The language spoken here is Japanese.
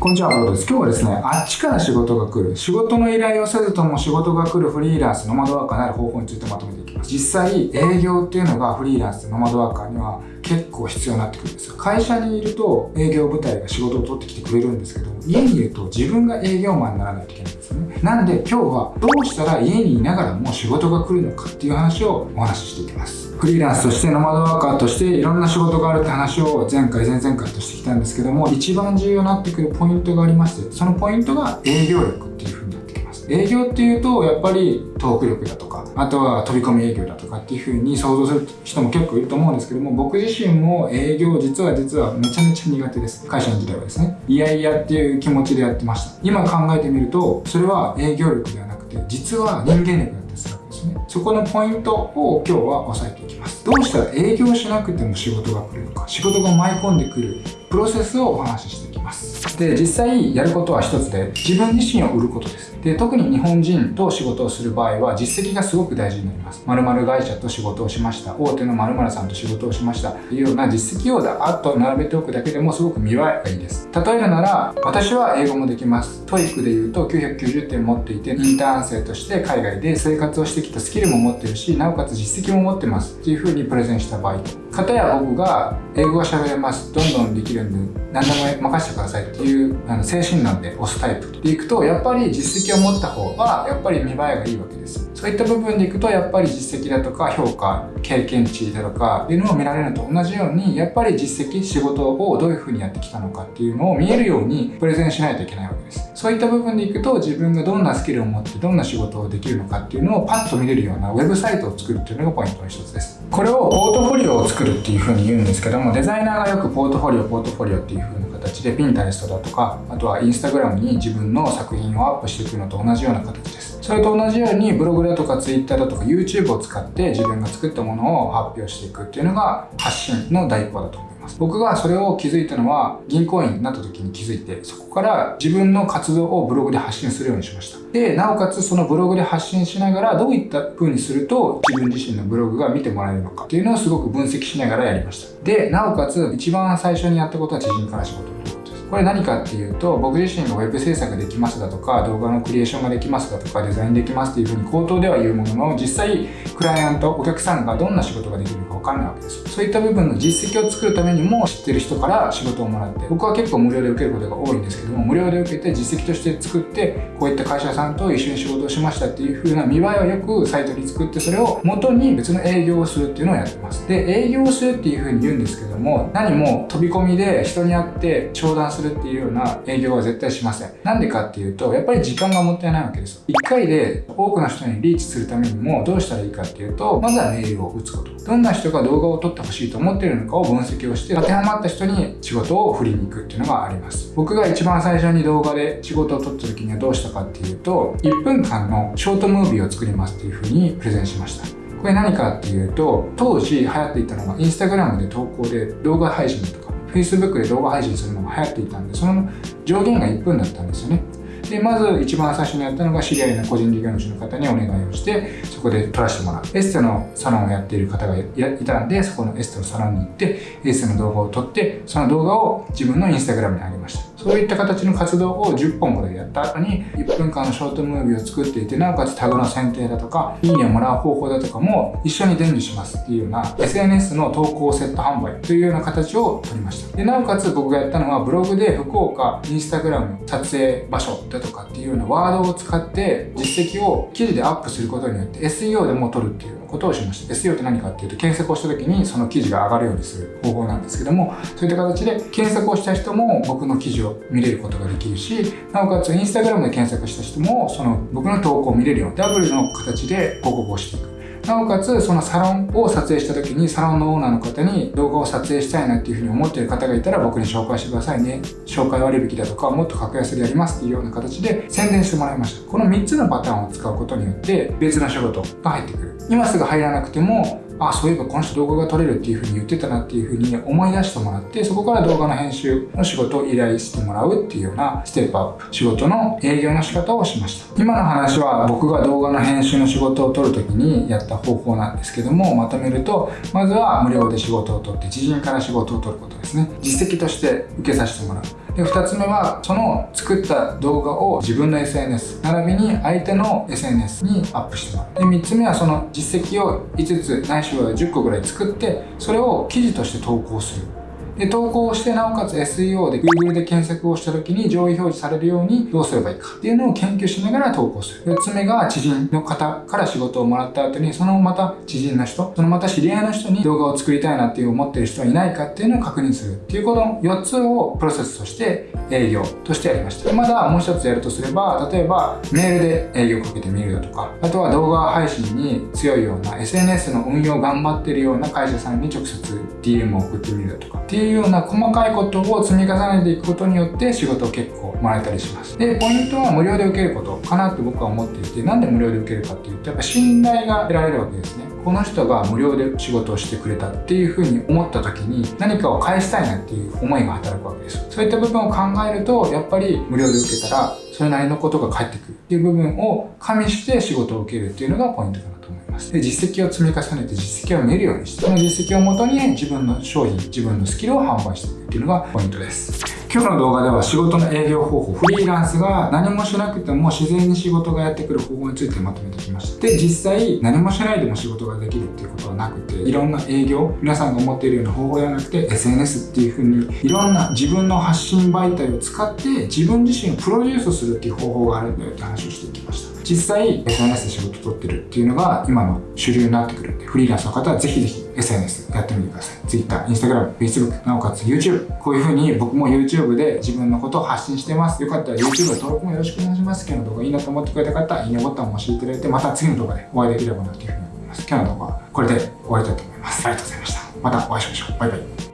こんにちは、ブロです。今日はですね、あっちから仕事が来る、仕事の依頼をせずとも仕事が来るフリーランスの窓枠になる方法についてまとめていきます。実際、営業っていうのがフリーランスノマドワーカーには結構必要になってくるんですよ。会社にいると営業部隊が仕事を取ってきてくれるんですけど、家にいると自分が営業マンにならないといけないんですよね。なんで今日はどうしたら家にいながらも仕事が来るのかっていう話をお話ししていきます。フリーランスとしてノマドワーカーとしていろんな仕事があるって話を前回前々回としてきたんですけども一番重要になってくるポイントがありましてそのポイントが営業力っていう営業っていうとやっぱりトーク力だとかあとは飛び込み営業だとかっていう風に想像する人も結構いると思うんですけども僕自身も営業実は実はめちゃめちゃ苦手です。会社の時代はですね。いやいやっていう気持ちでやってました。今考えてみるとそれは営業力ではなくて実は人間力だったりするわけですねそこのポイントを今日は押さえていきます。どうしたら営業しなくても仕事が来るのか仕事が舞い込んでくるプロセスをお話ししていきます。で実際やることは一つで自分自身を売ることです。で特に日本人と仕事をする場合は実績がすごく大事になります。〇〇会社と仕事をしました。大手の〇〇さんと仕事をしました。というような実績をだーっと並べておくだけでもすごく見栄えがいいです。例えるなら私は英語もできます。TOEIC で言うと990点持っていてインターン生として海外で生活をしてきたスキルも持ってるしなおかつ実績も持ってます。っていう風にプレゼンした場合と。方や僕が英語が喋れます。どんどんできるんで何でも任せてくださいっていうあの精神論で押すタイプでいくとやっぱり実績を持った方はやっぱり見栄えがいいわけですそういった部分でいくとやっぱり実績だとか評価経験値だとかっていうのを見られるのと同じようにやっぱり実績仕事をどういうふうにやってきたのかっていうのを見えるようにプレゼンしないといけないわけです。そういった部分でいくと自分がどんなスキルを持ってどんな仕事をできるのかっていうのをパッと見れるようなウェブサイトを作るっていうのがポイントの一つです。これをポートフォリオを作るっていうふうに言うんですけどもデザイナーがよくポートフォリオポートフォリオっていうふうな形で Pinterest だとかあとはインスタグラムに自分の作品をアップしていくのと同じような形です。それと同じようにブログだとか Twitter だとか YouTube を使って自分が作ったものを発表していくっていうのが発信の第一歩だと思います。ます。僕がそれを気づいたのは銀行員になった時に気づいてそこから自分の活動をブログで発信するようにしました。でなおかつそのブログで発信しながらどういった風にすると自分自身のブログが見てもらえるのかっていうのをすごく分析しながらやりました。でなおかつ一番最初にやったことは知人から仕事。これ何かっていうと僕自身が web 制作できますだとか動画のクリエーションができますだとかデザインできますっていうふうに口頭では言うものの実際クライアントお客さんがどんな仕事ができるか分かんないわけですそういった部分の実績を作るためにも知ってる人から仕事をもらって僕は結構無料で受けることが多いんですけども無料で受けて実績として作ってこういった会社さんと一緒に仕事をしましたっていう風な見栄えをよくサイトに作ってそれを元に別の営業をするっていうのをやってます。で営業をするっていう風に言うんですけども何も飛び込みで人に会って商談するするっていうような営業は絶対しません。なんでかっていうと、やっぱり時間がもったいないわけですよ。1回で多くの人にリーチするためにもどうしたらいいかっていうと、まずはメールを打つこと。どんな人が動画を撮ってほしいと思っているのかを分析をして、当てはまった人に仕事を振りに行くっていうのがあります。僕が一番最初に動画で仕事を撮った時にはどうしたかっていうと、1分間のショートムービーを作りますっていうふうにプレゼンしました。これ何かっていうと、当時流行っていたのがインスタグラムで投稿で動画配信とか Facebook で動画配信するのが流行っていたんで、その上限が1分だったんですよね。で、まず一番最初にやったのが知り合いの個人事業主の方にお願いをして、そこで撮らせてもらう。エステのサロンをやっている方がいたんで、そこのエステのサロンに行って、エステの動画を撮って、その動画を自分のインスタグラムに上げました。そういった形の活動を10本ほどやった後に、1分間のショートムービーを作っていて、なおかつタグの選定だとか、いいねをもらう方法だとかも一緒に伝授しますっていうような、SNS の投稿セット販売というような形を取りました。で、なおかつ僕がやったのは、ブログで福岡、インスタグラム、撮影場所だとかっていうようなワードを使って実績を記事でアップすることによって SEO でも取るっていうことをしました。SEO って何かっていうと、検索をした時にその記事が上がるようにする方法なんですけども、そういった形で検索をした人も僕の記事を見れることができるし、なおかつ Instagram で検索した人もその僕の投稿を見れるようにダブルの形で広告をしていく。なおかつそのサロンを撮影した時にサロンのオーナーの方に動画を撮影したいなっていうふうに思ってる方がいたら僕に紹介してくださいね。紹介割引だとかもっと格安でやりますっていうような形で宣伝してもらいました。この3つのパターンを使うことによって別の仕事が入ってくる。今すぐ入らなくてもあそういえばこの人動画が撮れるっていう風に言ってたなっていう風に思い出してもらってそこから動画の編集の仕事を依頼してもらうっていうようなステップアップ。仕事の営業の仕方をしました。今の話は僕が動画の編集の仕事を取る時にやった方法なんですけどもまとめるとまずは無料で仕事を取って知人から仕事を取ることですね。実績として受けさせてもらう。で2つ目はその作った動画を自分の SNS 並びに相手の SNS にアップしてもらう。で3つ目はその実績を5つないしは10個ぐらい作ってそれを記事として投稿する。で、投稿して、なおかつ SEO で Google で検索をした時に上位表示されるようにどうすればいいかっていうのを研究しながら投稿する。4つ目が知人の方から仕事をもらった後に、そのまた知人の人、そのまた知り合いの人に動画を作りたいなっていう思ってる人はいないかっていうのを確認するっていうこの4つをプロセスとして営業としてやりました。まだもう一つやるとすれば、例えばメールで営業をかけてみるだとか、あとは動画配信に強いような SNS の運用を頑張ってるような会社さんに直接 DM を送ってみるだとかっていういうような細かいことを積み重ねていくことによって仕事を結構もらえたりします。で、ポイントは無料で受けることかなって僕は思っていて、なんで無料で受けるかっていうと、やっぱ信頼が得られるわけですね。この人が無料で仕事をしてくれたっていうふうに思った時に何かを返したいなっていう思いが働くわけです。そういった部分を考えると、やっぱり無料で受けたら、それなりのことが返ってくるっていう部分を加味して仕事を受けるっていうのがポイントかなと思います。ます。で、実績を積み重ねて実績を見るようにして、その実績をもとに自分の商品、自分のスキルを販売していくっていうのがポイントです。今日の動画では仕事の営業方法、フリーランスが何もしなくても自然に仕事がやってくる方法についてまとめてきました。で、実際何もしないでも仕事ができるっていうことはなくて、いろんな営業、皆さんが思っているような方法ではなくて、SNS っていう風にいろんな自分の発信媒体を使って自分自身をプロデュースするっていう方法があるんだよって話をしてきました。実際 SNS で仕事取ってるっていうのが今の主流になってくるんで、フリーランスの方はぜひぜひ SNS やってみてください。Twitter、Instagram、Facebook、なおかつ YouTube。こういう風に僕も YouTube で自分のことを発信してます。よかったら YouTube 登録もよろしくお願いします。今日の動画いいなと思ってくれた方は、いいねボタンを押していただいて、また次の動画でお会いできればなというふうに思います。今日の動画はこれで終わりたいと思います。ありがとうございました。またお会いしましょう。バイバイ。